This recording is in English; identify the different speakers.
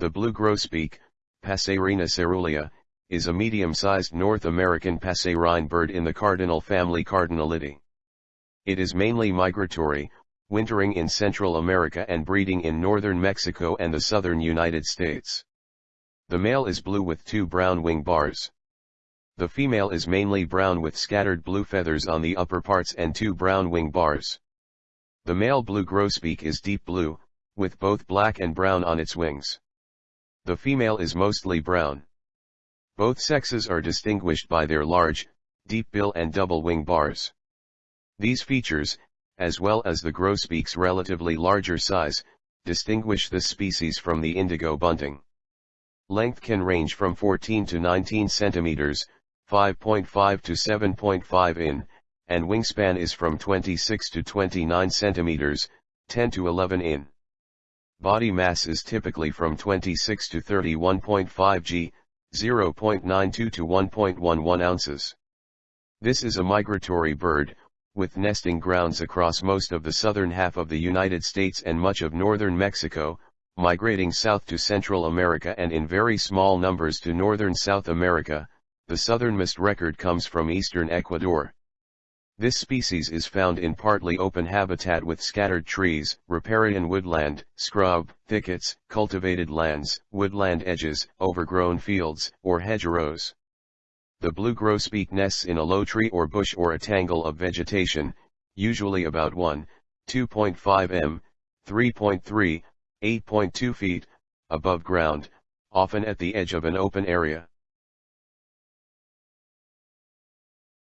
Speaker 1: The blue grosbeak, Passerina caerulea, is a medium-sized North American passerine bird in the cardinal family Cardinalidae. It is mainly migratory, wintering in Central America and breeding in northern Mexico and the southern United States. The male is blue with two brown wing bars. The female is mainly brown with scattered blue feathers on the upper parts and two brown wing bars. The male blue grosbeak is deep blue, with both black and brown on its wings. The female is mostly brown. Both sexes are distinguished by their large, deep bill and double wing bars. These features, as well as the grosbeak's relatively larger size, distinguish this species from the indigo bunting. Length can range from 14 to 19 centimeters, 5.5 to 7.5 in, and wingspan is from 26 to 29 centimeters, 10 to 11 in. Body mass is typically from 26 to 31.5 g, 0.92 to 1.11 ounces. This is a migratory bird, with nesting grounds across most of the southern half of the United States and much of northern Mexico, migrating south to Central America and in very small numbers to northern South America, the southernmost record comes from eastern Ecuador. This species is found in partly open habitat with scattered trees, riparian woodland, scrub, thickets, cultivated lands, woodland edges, overgrown fields, or hedgerows. The blue grosbeak nests in a low tree or bush or a tangle of vegetation, usually about 1, 2.5 m, 3.3, 8.2 feet, above ground, often at the edge of an open area.